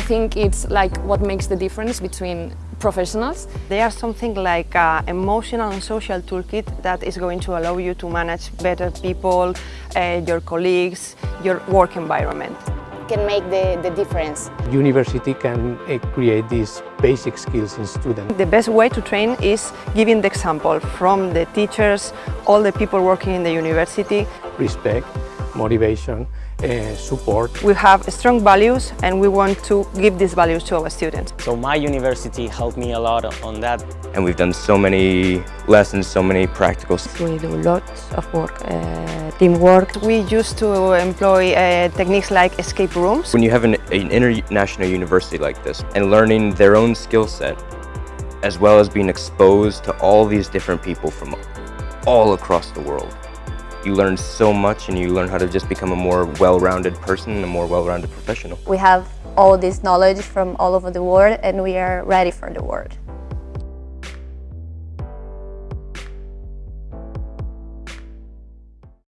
think it's like what makes the difference between professionals. They are something like an emotional and social toolkit that is going to allow you to manage better people, uh, your colleagues, your work environment. Can make the, the difference. University can uh, create these basic skills in students. The best way to train is giving the example from the teachers, all the people working in the university. Respect, motivation, uh, support. We have strong values and we want to give these values to our students. So my university helped me a lot on that. And we've done so many lessons, so many practicals. We do lots of work, uh, teamwork. We used to employ uh, techniques like escape rooms. When you have an, an international university like this and learning their own skill set, as well as being exposed to all these different people from all across the world, you learn so much and you learn how to just become a more well-rounded person and a more well-rounded professional. We have all this knowledge from all over the world and we are ready for the world.